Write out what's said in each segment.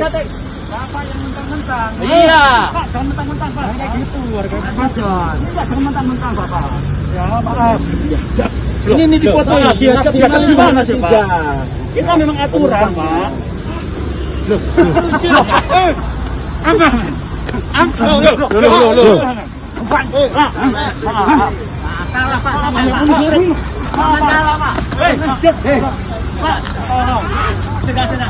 Pak, jangan mentang-mentang, Pak. Kayak gitu, warga Bajan. Enggak, jangan mentang-mentang, Bapak. Ya, maaf. Ini ini dipoto ya, dia dia gimana sih, Pak? Kita memang aturan, Pak. Loh, loh. Eh, apa? Loh, loh, loh, loh. Pak, Pak, Pak. Salah, Pak, sama Pak. Salah, Pak. Pak, tolong. Sudah, sudah.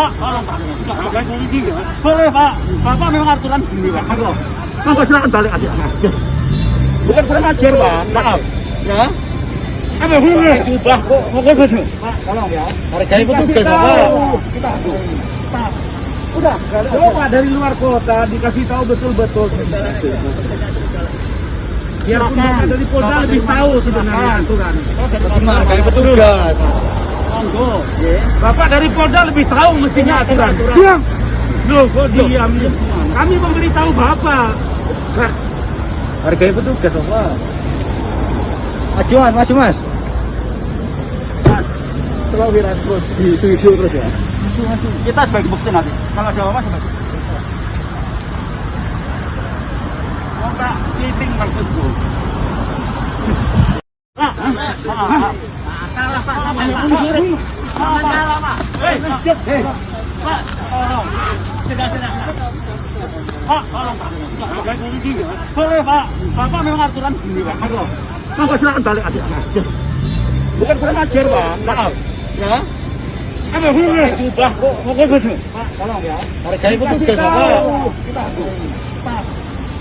Pak, tolong Pak. Bukan polisi ya. Boleh Pak. Bapak memang aturan gini Pak. Monggo. Monggo silakan balik aja. Bukan kurang ajar Pak. Maaf. Ya. Apa hubungannya? Ubah kok. Monggo betul. Pak, tolong ya. Hargai petugas, Pak. Kita Pak. Udah, coba dari luar kota dikasih tahu betul-betul. Biar dari Polda lebih tahu sebenarnya aturan. Hargai petugas. Monggo. Bapak dari Polda lebih tahu mestinya aturan. Diam. Loh, kok diam? Kami memberitahu Bapak. Hargai petugas, Pak. Ajuan, Mas, Mas. Coba wiran terus di video terus ya. Kita sebagai bukti nanti. Kalau ada apa sebagai Oh, Pak, meeting maksudku. Ah, ah, ah, ah. Pak, Pak. Pak. Eh, eh. Pak, tolong. Sudah, sudah. Pak, tolong Pak. Bukan polisi ya. Boleh Pak. Bapak memang aturan Pak. Monggo. Monggo silakan balik. Bukan Pak. Ya. Pak, ya. Pak.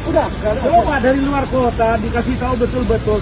Pak. Dari luar kota dikasih tahu betul-betul.